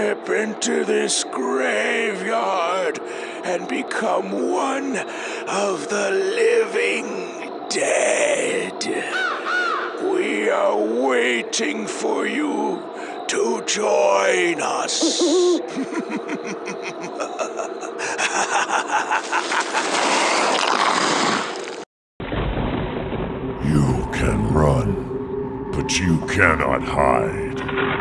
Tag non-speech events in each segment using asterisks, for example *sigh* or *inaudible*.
step into this graveyard and become one of the living dead. We are waiting for you to join us. *laughs* You can run, but you cannot hide.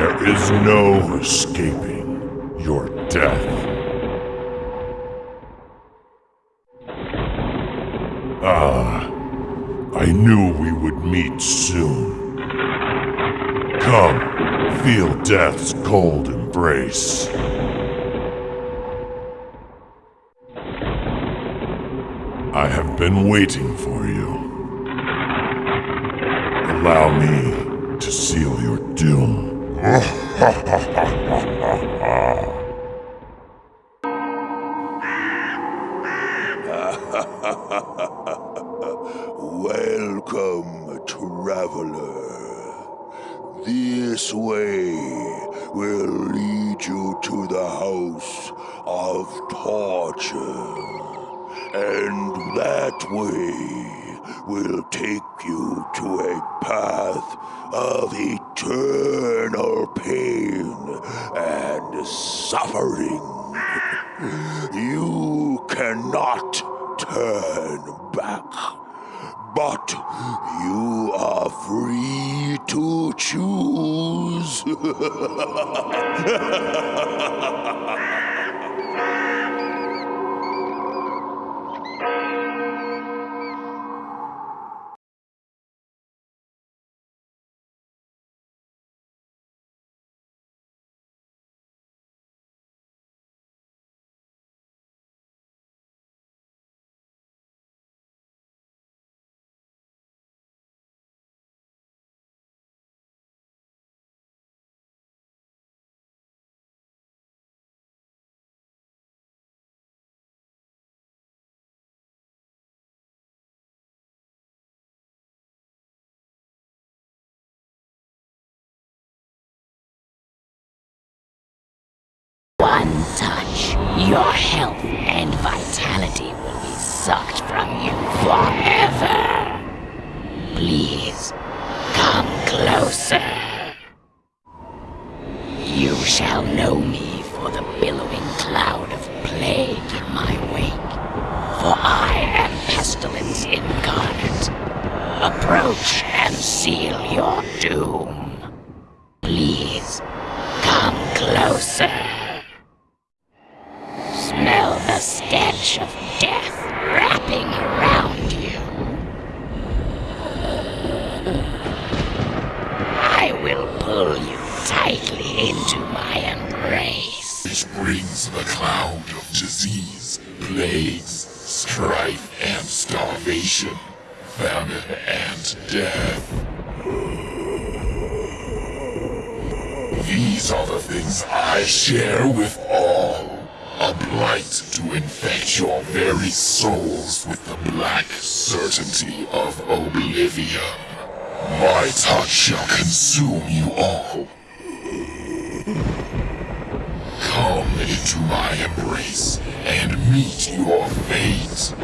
There is no escaping your death. Ah, I knew we would meet soon. Come, feel death's cold embrace. I have been waiting for you. Allow me to seal your doom. *laughs* Welcome, traveler. This way will lead you to the house of torture. And that way will take you to a path of eternal pain and suffering. You cannot turn back, but you are free to choose. *laughs* vitality will be sucked from you forever. Please, come closer. You shall know me for the billowing cloud of plague in my wake. For I am pestilence incarnate. Approach and seal your doom. Please, come closer. Smell the stench of death wrapping around you. I will pull you tightly into my embrace. Which brings the cloud of disease, plagues, strife and starvation, famine and death. These are the things I share with all. A blight to infect your very souls with the black certainty of oblivion. My touch shall consume you all. Come into my embrace and meet your fate.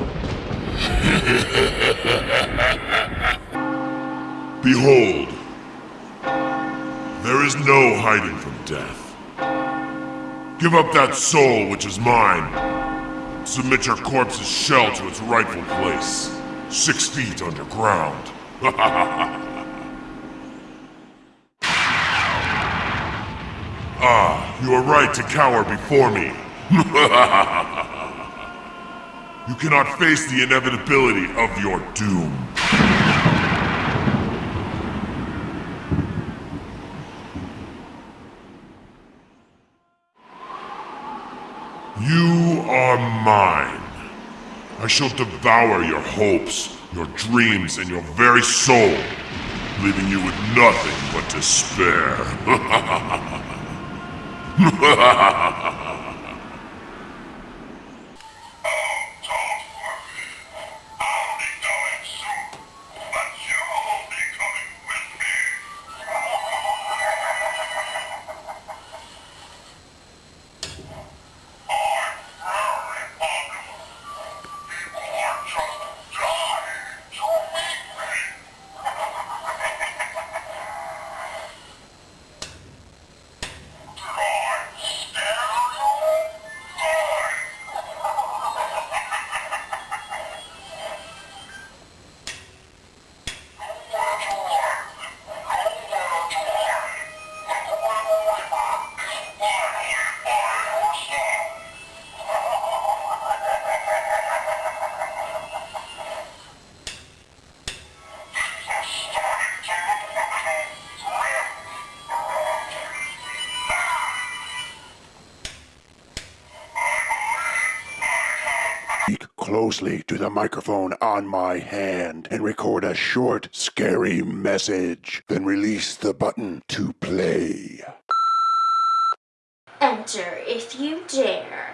*laughs* Behold, there is no hiding from death. Give up that soul which is mine. Submit your corpse's shell to its rightful place, six feet underground. *laughs* ah, you are right to cower before me. *laughs* you cannot face the inevitability of your doom. You are mine. I shall devour your hopes, your dreams, and your very soul, leaving you with nothing but despair. *laughs* *laughs* closely to the microphone on my hand and record a short, scary message. Then release the button to play. Enter if you dare.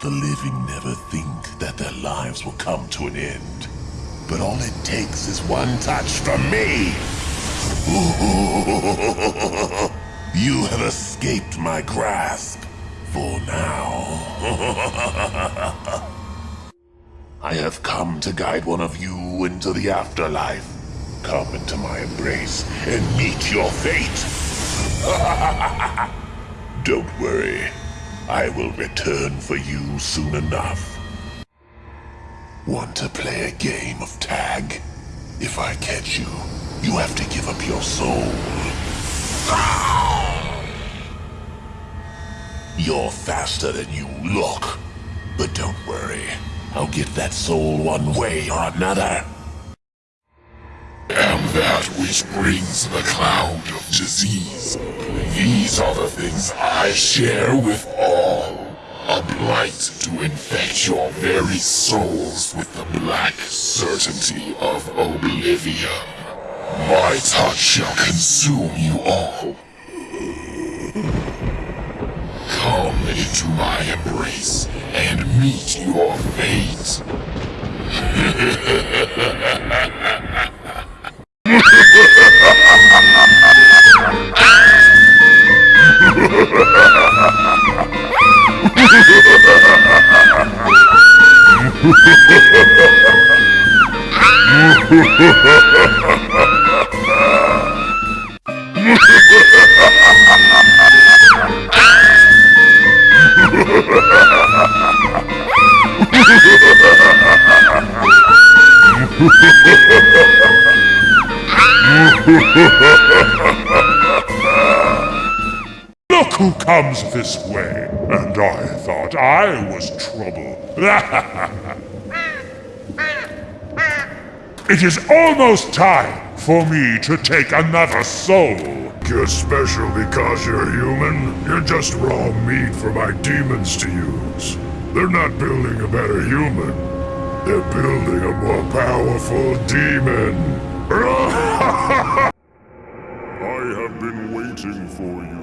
The living never think that their lives will come to an end. But all it takes is one touch from me. *laughs* you have escaped my grasp. For now. *laughs* I have come to guide one of you into the afterlife. Come into my embrace and meet your fate. *laughs* Don't worry. I will return for you soon enough. Want to play a game of tag? If I catch you, you have to give up your soul. You're faster than you look. But don't worry, I'll get that soul one way or another. And that which brings the cloud of disease. These are the things I share with all. A blight to infect your very souls with the black certainty of oblivion. My touch shall consume you all. Come into my embrace and meet your fate. *laughs* Look *laughs* who comes this way, and I thought I was trouble. *laughs* it is almost time for me to take another soul. You're special because you're human. You're just raw meat for my demons to use. They're not building a better human. They're building a more powerful demon. *laughs* I have been waiting for you.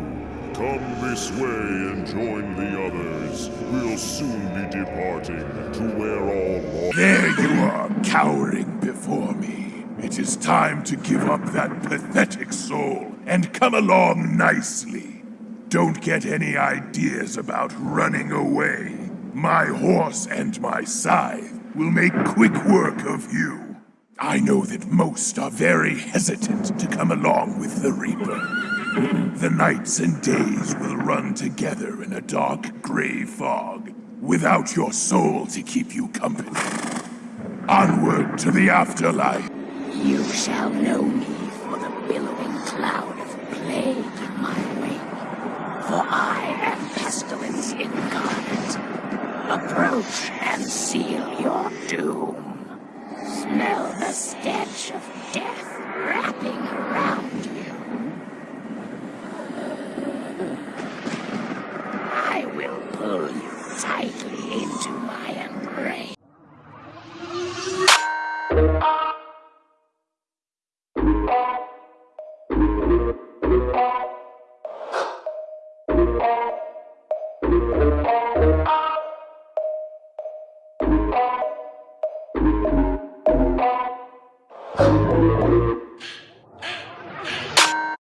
Come this way and join the others. We'll soon be departing to where all There you are, cowering before me. It is time to give up that pathetic soul and come along nicely. Don't get any ideas about running away. My horse and my scythe will make quick work of you. I know that most are very hesitant to come along with the Reaper. The nights and days will run together in a dark gray fog, without your soul to keep you company. Onward to the afterlife. You shall know me for the billowing cloud of plague in my wake. For I am pestilence incarnate. Approach and seal your doom. Smell the stench of death wrapping around you. I will